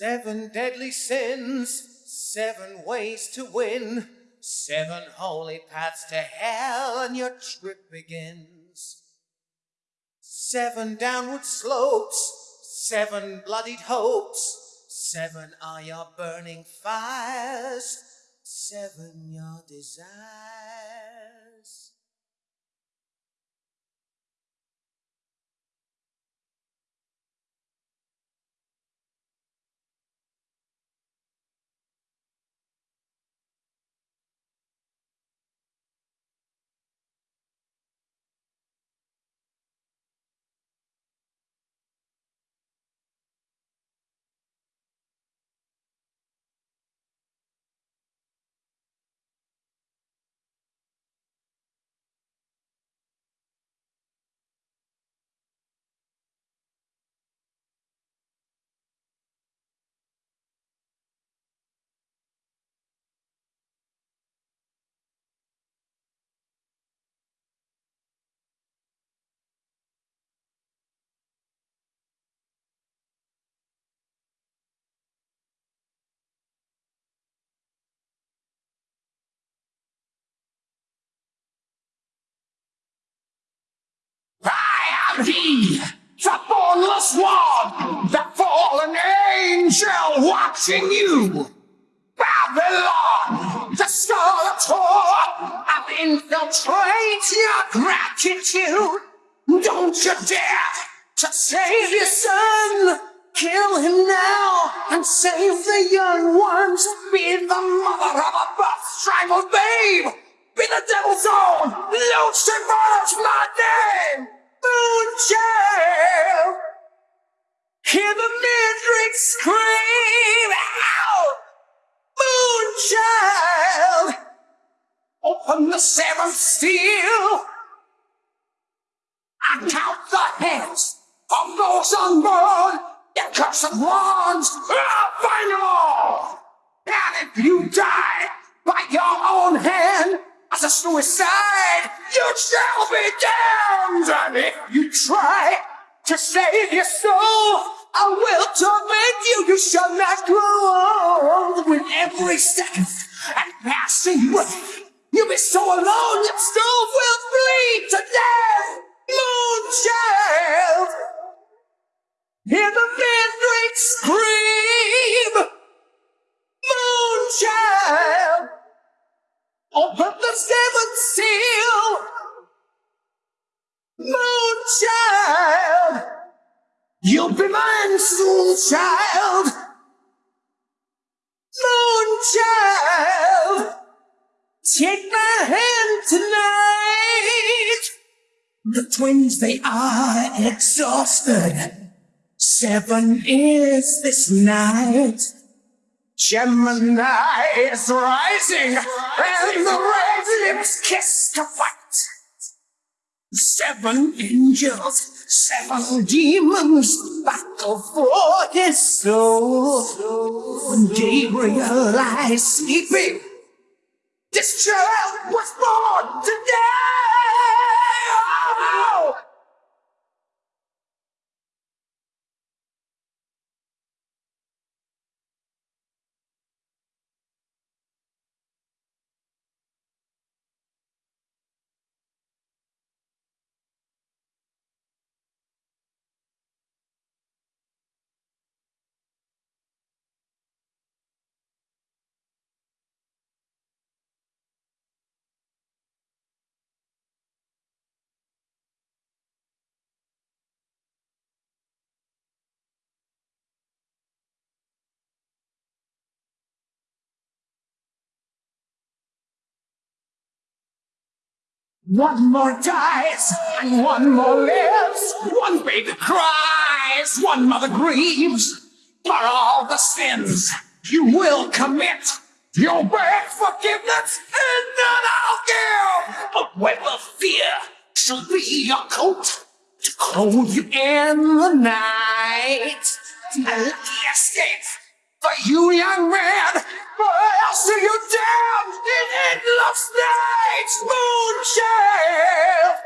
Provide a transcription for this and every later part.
Seven deadly sins, seven ways to win, seven holy paths to hell, and your trip begins. Seven downward slopes, seven bloodied hopes, seven are your burning fires, seven your desires. I am he, the bornless one, the fallen angel watching you. Babylon, the scarlet whore, I'll infiltrate your gratitude. Don't you dare to save your son. Kill him now and save the young ones. Be the mother of a buff strangled babe. Be the devil's own. Lucifer's my name. Moonchild. Hear the midnight scream out. Moonchild. Open the seventh seal. I count the heads of those unborn. The cursed ones. I'll find them all. And if you die by your own hand a suicide, you shall be damned. And if you try to save your soul, I will torment you. You shall not grow old with every second and passing breath. You'll be so alone, your soul will bleed to death. Moonchild, hear the open the seventh seal. Moonchild, you'll be mine soon, child. Moonchild, take my hand tonight. The twins, they are exhausted. Seven is this night. Gemini is rising, and the red lips kiss the white. Seven angels, seven demons battle for his soul. When Gabriel lies sleeping, this child was born today. One more dies, and one more lives. One baby cries, one mother grieves. For all the sins you will commit, you'll beg forgiveness, and none I'll give. But web of fear shall be your coat to clothe you in the night. A lucky escape for you young man, I'll are you down in endless night's Moonchild.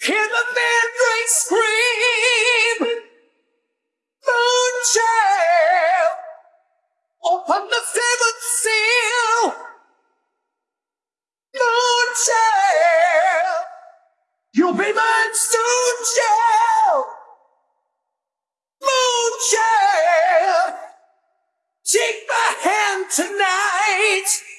Hear the mandrake scream, Moonchild. Open the seventh seal, Moonchild. You'll be mine soon, shine. States.